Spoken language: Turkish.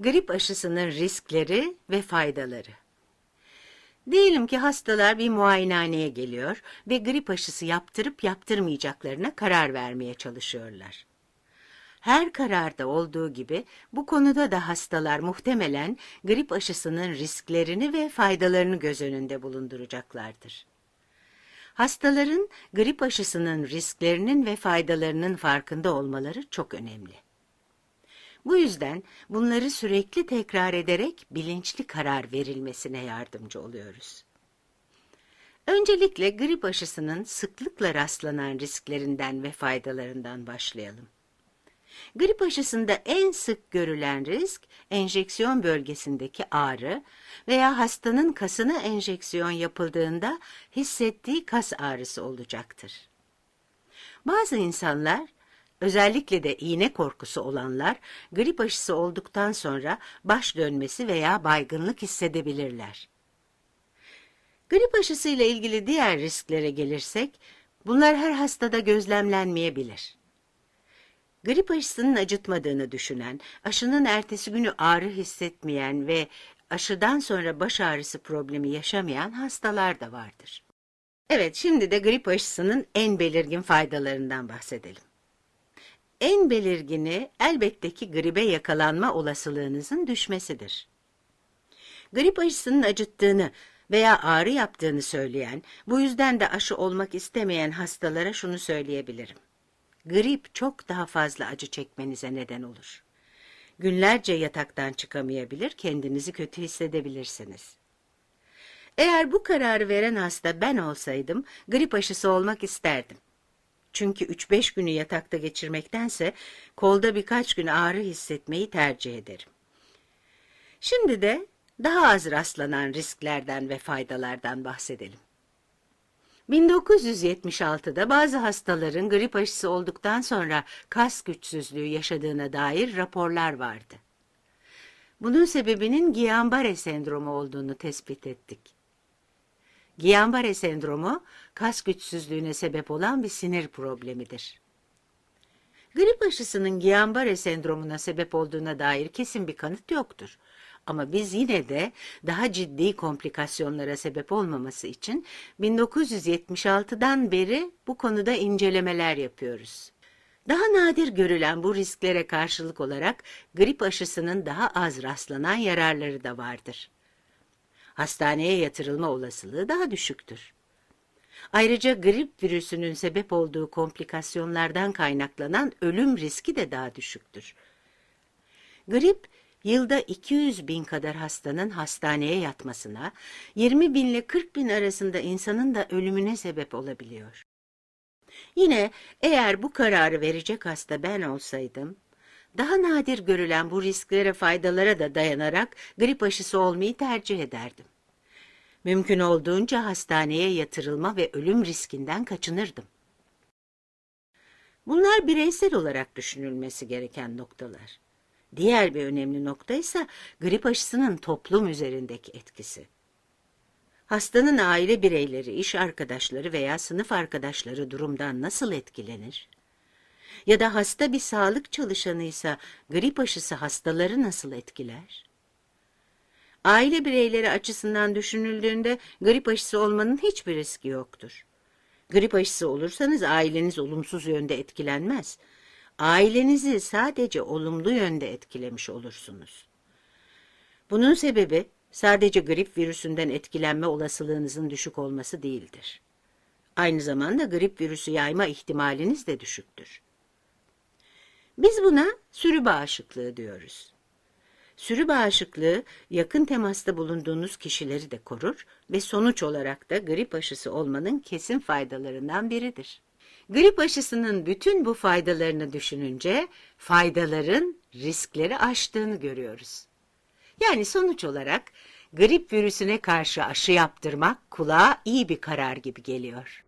Grip aşısının riskleri ve faydaları. Diyelim ki hastalar bir muayenehaneye geliyor ve grip aşısı yaptırıp yaptırmayacaklarına karar vermeye çalışıyorlar. Her kararda olduğu gibi bu konuda da hastalar muhtemelen grip aşısının risklerini ve faydalarını göz önünde bulunduracaklardır. Hastaların grip aşısının risklerinin ve faydalarının farkında olmaları çok önemli. Bu yüzden bunları sürekli tekrar ederek bilinçli karar verilmesine yardımcı oluyoruz. Öncelikle grip aşısının sıklıkla rastlanan risklerinden ve faydalarından başlayalım. Grip aşısında en sık görülen risk enjeksiyon bölgesindeki ağrı veya hastanın kasına enjeksiyon yapıldığında hissettiği kas ağrısı olacaktır. Bazı insanlar Özellikle de iğne korkusu olanlar grip aşısı olduktan sonra baş dönmesi veya baygınlık hissedebilirler. Grip aşısı ile ilgili diğer risklere gelirsek, bunlar her hastada gözlemlenmeyebilir. Grip aşısının acıtmadığını düşünen, aşının ertesi günü ağrı hissetmeyen ve aşıdan sonra baş ağrısı problemi yaşamayan hastalar da vardır. Evet, şimdi de grip aşısının en belirgin faydalarından bahsedelim. En belirgini elbette ki gribe yakalanma olasılığınızın düşmesidir. Grip aşısının acıttığını veya ağrı yaptığını söyleyen, bu yüzden de aşı olmak istemeyen hastalara şunu söyleyebilirim. Grip çok daha fazla acı çekmenize neden olur. Günlerce yataktan çıkamayabilir, kendinizi kötü hissedebilirsiniz. Eğer bu kararı veren hasta ben olsaydım, grip aşısı olmak isterdim. Çünkü 3-5 günü yatakta geçirmektense kolda birkaç gün ağrı hissetmeyi tercih ederim. Şimdi de daha az rastlanan risklerden ve faydalardan bahsedelim. 1976'da bazı hastaların grip aşısı olduktan sonra kas güçsüzlüğü yaşadığına dair raporlar vardı. Bunun sebebinin Guillain-Barré sendromu olduğunu tespit ettik. Guillain-Barré sendromu, kas güçsüzlüğüne sebep olan bir sinir problemidir. Grip aşısının Guillain-Barré sendromuna sebep olduğuna dair kesin bir kanıt yoktur. Ama biz yine de daha ciddi komplikasyonlara sebep olmaması için 1976'dan beri bu konuda incelemeler yapıyoruz. Daha nadir görülen bu risklere karşılık olarak grip aşısının daha az rastlanan yararları da vardır hastaneye yatırılma olasılığı daha düşüktür. Ayrıca grip virüsünün sebep olduğu komplikasyonlardan kaynaklanan ölüm riski de daha düşüktür. Grip, yılda 200 bin kadar hastanın hastaneye yatmasına, 20 bin ile 40 bin arasında insanın da ölümüne sebep olabiliyor. Yine eğer bu kararı verecek hasta ben olsaydım, daha nadir görülen bu risklere faydalara da dayanarak grip aşısı olmayı tercih ederdim. Mümkün olduğunca hastaneye yatırılma ve ölüm riskinden kaçınırdım. Bunlar bireysel olarak düşünülmesi gereken noktalar. Diğer bir önemli nokta ise grip aşısının toplum üzerindeki etkisi. Hastanın aile bireyleri, iş arkadaşları veya sınıf arkadaşları durumdan nasıl etkilenir? Ya da hasta bir sağlık çalışanıysa grip aşısı hastaları nasıl etkiler? Aile bireyleri açısından düşünüldüğünde grip aşısı olmanın hiçbir riski yoktur. Grip aşısı olursanız aileniz olumsuz yönde etkilenmez. Ailenizi sadece olumlu yönde etkilemiş olursunuz. Bunun sebebi sadece grip virüsünden etkilenme olasılığınızın düşük olması değildir. Aynı zamanda grip virüsü yayma ihtimaliniz de düşüktür. Biz buna sürü bağışıklığı diyoruz. Sürü bağışıklığı yakın temasta bulunduğunuz kişileri de korur ve sonuç olarak da grip aşısı olmanın kesin faydalarından biridir. Grip aşısının bütün bu faydalarını düşününce faydaların riskleri aştığını görüyoruz. Yani sonuç olarak grip virüsüne karşı aşı yaptırmak kulağa iyi bir karar gibi geliyor.